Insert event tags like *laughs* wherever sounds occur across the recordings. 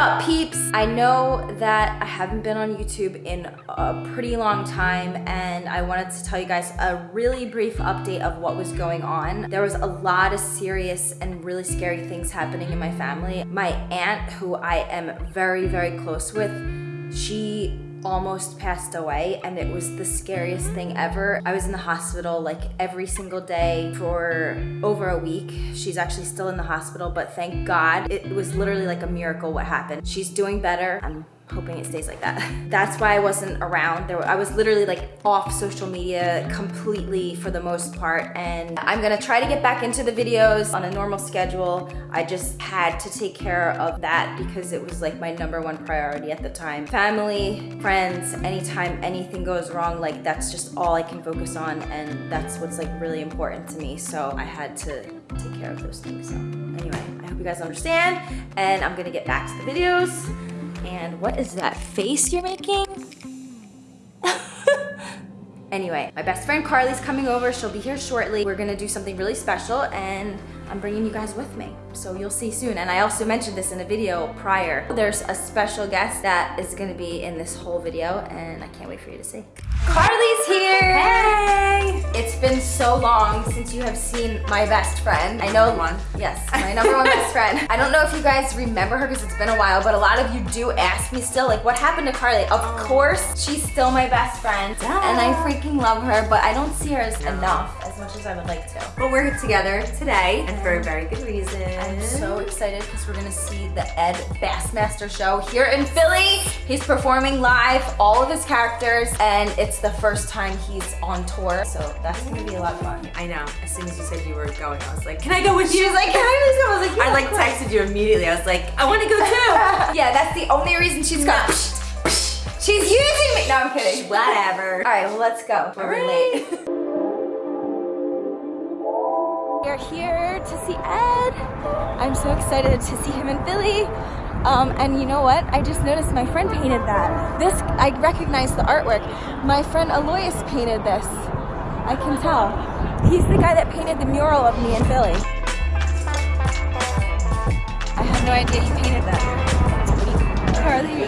up peeps? I know that I haven't been on YouTube in a pretty long time and I wanted to tell you guys a really brief update of what was going on. There was a lot of serious and really scary things happening in my family. My aunt, who I am very, very close with, she almost passed away and it was the scariest thing ever. I was in the hospital like every single day for over a week. She's actually still in the hospital, but thank God it was literally like a miracle what happened. She's doing better. I'm hoping it stays like that. *laughs* That's why I wasn't around. There, I was literally like off social media completely for the most part. And I'm gonna try to get back into the videos on a normal schedule. I just had to take care of that because it was like my number one priority at the time. Family, friends, anytime anything goes wrong, like that's just all I can focus on. And that's what's like really important to me. So I had to take care of those things. So anyway, I hope you guys understand. And I'm gonna get back to the videos. And what is that face you're making? *laughs* anyway, my best friend Carly's coming over. She'll be here shortly. We're gonna do something really special and I'm bringing you guys with me. So you'll see soon. And I also mentioned this in a video prior. There's a special guest that is gonna be in this whole video and I can't wait for you to see. Carly's here! Hey! It's been so long since you have seen my best friend. I know one. Yes, my number one best friend. I don't know if you guys remember her because it's been a while, but a lot of you do ask me still, like, what happened to Carly? Of oh. course, she's still my best friend, yeah. and I freaking love her, but I don't see her as enough much as I would like to. But we're together today, and for a very good reason. I'm so excited because we're gonna see the Ed Bassmaster show here in Philly. He's performing live, all of his characters, and it's the first time he's on tour, so that's gonna be a lot of fun. I know. As soon as you said you were going, I was like, can I go with you? She was like, can I go? I was like, yeah, I like texted you immediately. I was like, I want to go too. *laughs* yeah, that's the only reason she's got. No. She's using me. No, I'm kidding. Whatever. All right, well, let's go. We're right. late. Here to see Ed. I'm so excited to see him in Philly. Um, and you know what? I just noticed my friend painted that. This, I recognize the artwork. My friend Alois painted this. I can tell. He's the guy that painted the mural of me in Philly. I had no idea he painted that. Carly,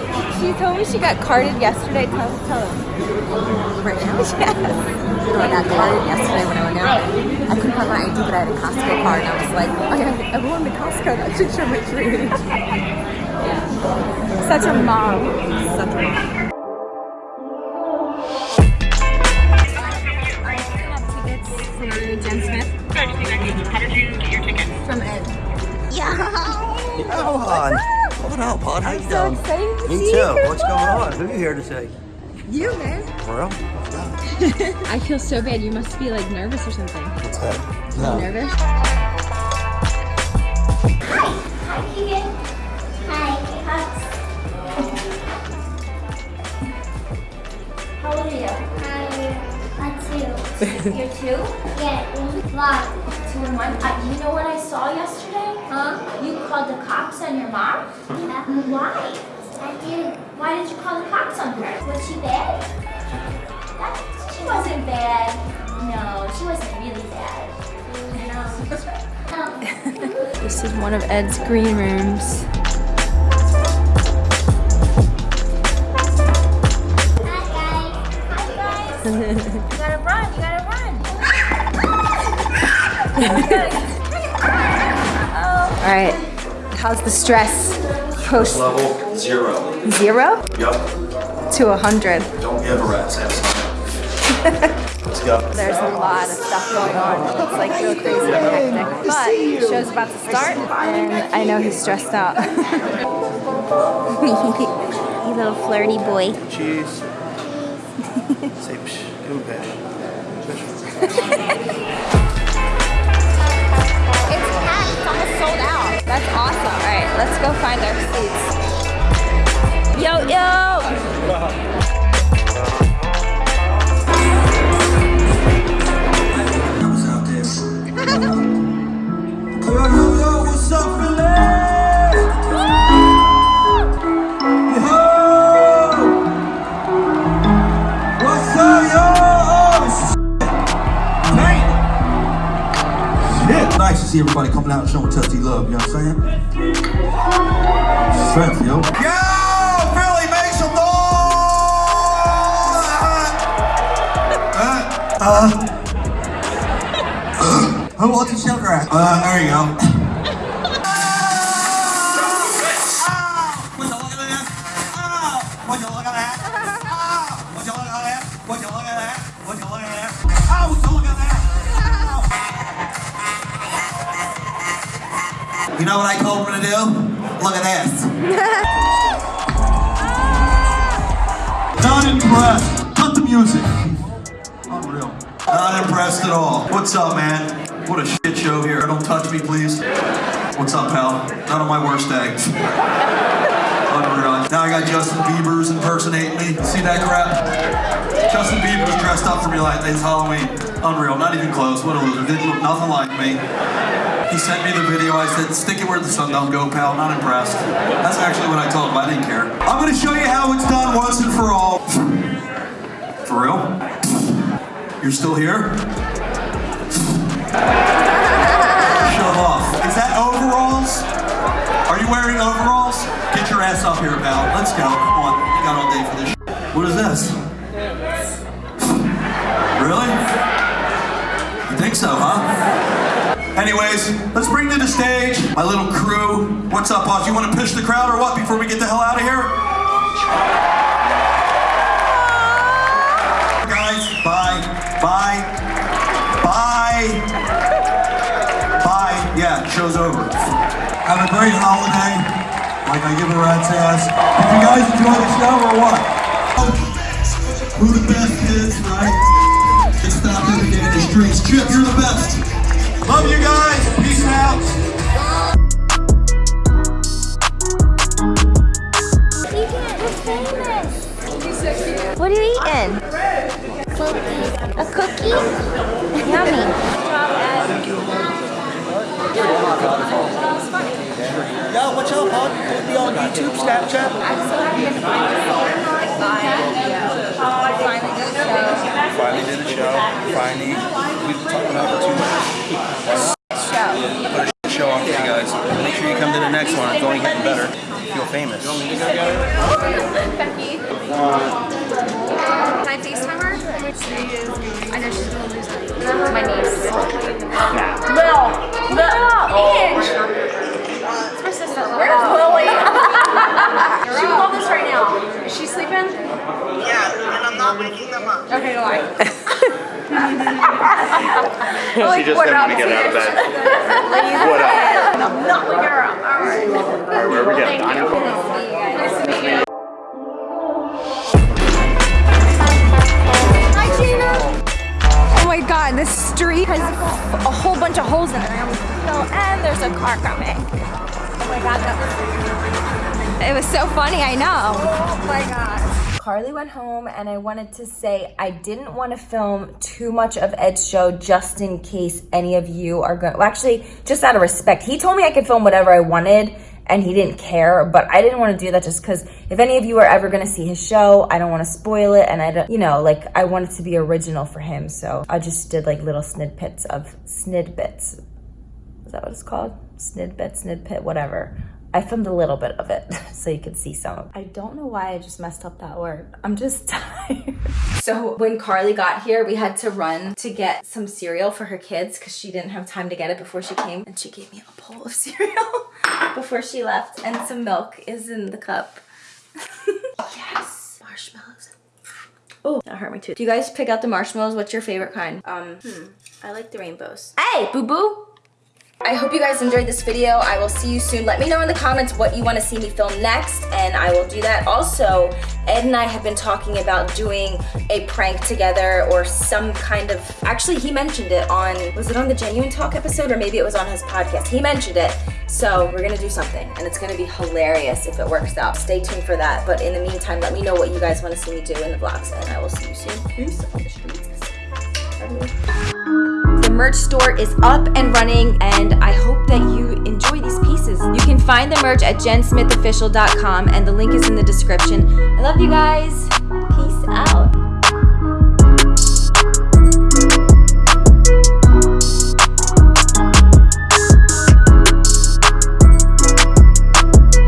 *laughs* she, she told me she got carded yesterday. Tell, tell him. Right now? *laughs* Yes. I got carded yesterday when I went out. I couldn't find my ID, but I had a Costco card, and I was like, oh yeah, everyone in Costco, that should show my tree. *laughs* Such a mom. Such a mom. Jen Smith. Good. How did you get your tickets? From Ed. Yeah. Come on. What up, bud? How I'm you so doing? excited to Me see too. you. What's going on? Who are you here to see? You, man. For real? *laughs* I feel so bad. You must be like nervous or something. What's that? No. You nervous? Hi. Hi, Keegan. Hi. Hugs. How old are you? I'm two. You're two? Yeah. One. Two and one. Uh, you know what I saw yesterday? Huh? You called the cops on your mom? Yeah. Mm, why? I did. Why did you call the cops on her? Was she bad? That, she wasn't bad. No, she wasn't really bad. No. *laughs* this is one of Ed's green rooms. Hi, guys. Hi, guys. *laughs* you gotta run, you gotta run. *laughs* All right, how's the stress? Post level zero. zero Yup. to a hundred. Don't give a rat's ass. Let's go. There's a lot of stuff going on. It's like real crazy and hectic. But the show's about to start, and I know he's stressed out. *laughs* you little flirty boy. Cheese. Say psh, give him a psh. Let's go find our seats. Yo, yo! Girl, you know what's up, Philly? nice to see everybody coming out and showing Tussy love, you know what I'm saying? Strength, yo. Yo, Philly, make some noise! Uh, uh, who wants a sugar at? Uh, there you go. Would you look at that? Oh, would you look at that? Oh, would you look at that? Would you look at that? Would you look at that? Oh, would you look at that? Oh. You know what I told him to do? Look at this. Not impressed. Cut the music. Unreal. Not impressed at all. What's up, man? What a shit show here. Don't touch me, please. What's up, pal? None of my worst eggs. Unreal. Now I got Justin Bieber's impersonating me. See that crap? Justin Bieber's dressed up for me like this Halloween. Unreal. Not even close. What a loser. Didn't look nothing like me. He sent me the video. I said, stick it where the sun don't go, pal. Not impressed. That's actually what I told him. I didn't care. I'm going to show you how it's done once and for all. For real? You're still here? Shut off. Is that overalls? Are you wearing overalls? Get your ass up here, pal. Let's go. Come on. You got all day for this. What is this? Really? You think so, huh? Anyways, let's bring to the stage my little crew. What's up, boss? You want to push the crowd or what before we get the hell out of here? Guys, bye. Bye. Bye. Bye. Yeah, show's over. Have a great holiday. Like I give a rat's ass. Did you guys enjoy the show or what? Who the best Yummy. Yo, watch out. Put me on YouTube, Snapchat. Finally did a show. Finally, we've been talking about it for two months. Put a show on for you guys. Make sure you come to the next one. Only getting better. Feel famous. Becky. Can I FaceTime her? I know she's gonna lose it. My niece. Lil. Lil. Ange. It's my sister. Where's oh. Lily? *laughs* she would love this right now. Is she sleeping? Yeah, and I'm not waking them up. Okay, go on. *laughs* *laughs* She just happened to get out of bed. What up? I'm not waking her up. All right. Where are we getting? Thank you. Nice to meet you. Oh my god, this street has a whole bunch of holes in it. I and there's a car coming. Oh my god, that was. It was so funny, I know. Oh my god. Carly went home, and I wanted to say I didn't want to film too much of Ed's show just in case any of you are going. Well, actually, just out of respect, he told me I could film whatever I wanted and he didn't care but i didn't want to do that just because if any of you are ever going to see his show i don't want to spoil it and i don't you know like i wanted to be original for him so i just did like little snidbits of snidbits. Is that what it's called? Snidbit snidpit whatever. I filmed a little bit of it *laughs* so you could see some. I don't know why i just messed up that word i'm just *laughs* tired. So when carly got here we had to run to get some cereal for her kids because she didn't have time to get it before she came. And she gave me a bowl of *laughs* cereal before she left. And some milk is in the cup. *laughs* Yes! Marshmallows. Oh that hurt me too. Do you guys pick out the marshmallows? What's your favorite kind? Um hmm i like the rainbows. Hey boo boo I hope you guys enjoyed this video. I will see you soon. Let me know in the comments what you want to see me film next, and I will do that. Also, Ed and I have been talking about doing a prank together or some kind of, actually he mentioned it on, was it on the Genuine Talk episode or maybe it was on his podcast? He mentioned it. So we're gonna do something and it's gonna be hilarious if it works out. Stay tuned for that. But in the meantime, let me know what you guys want to see me do in the vlogs and I will see you soon. Peace the merch store is up and running and hope that you enjoy these pieces. You can find the merch at jensmithofficial.com and the link is in the description. I love you guys. Peace out.